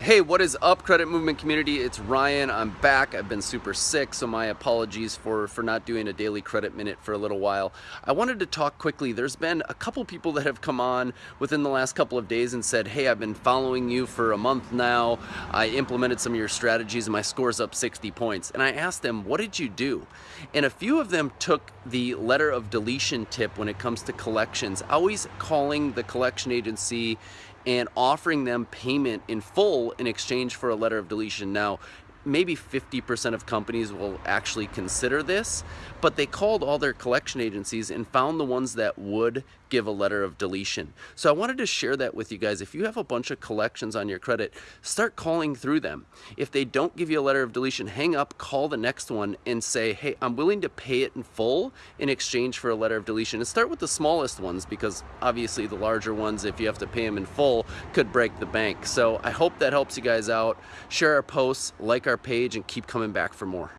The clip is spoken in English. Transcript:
Hey, what is up, Credit Movement community? It's Ryan. I'm back. I've been super sick, so my apologies for, for not doing a daily credit minute for a little while. I wanted to talk quickly. There's been a couple people that have come on within the last couple of days and said, Hey, I've been following you for a month now. I implemented some of your strategies and my score's up 60 points. And I asked them, What did you do? And a few of them took the letter of deletion tip when it comes to collections, always calling the collection agency and offering them payment in full in exchange for a letter of deletion. Now, maybe 50% of companies will actually consider this, but they called all their collection agencies and found the ones that would give a letter of deletion. So I wanted to share that with you guys. If you have a bunch of collections on your credit, start calling through them. If they don't give you a letter of deletion, hang up, call the next one and say, hey, I'm willing to pay it in full in exchange for a letter of deletion. And start with the smallest ones because obviously the larger ones, if you have to pay them in full, could break the bank. So I hope that helps you guys out. Share our posts, like our page, and keep coming back for more.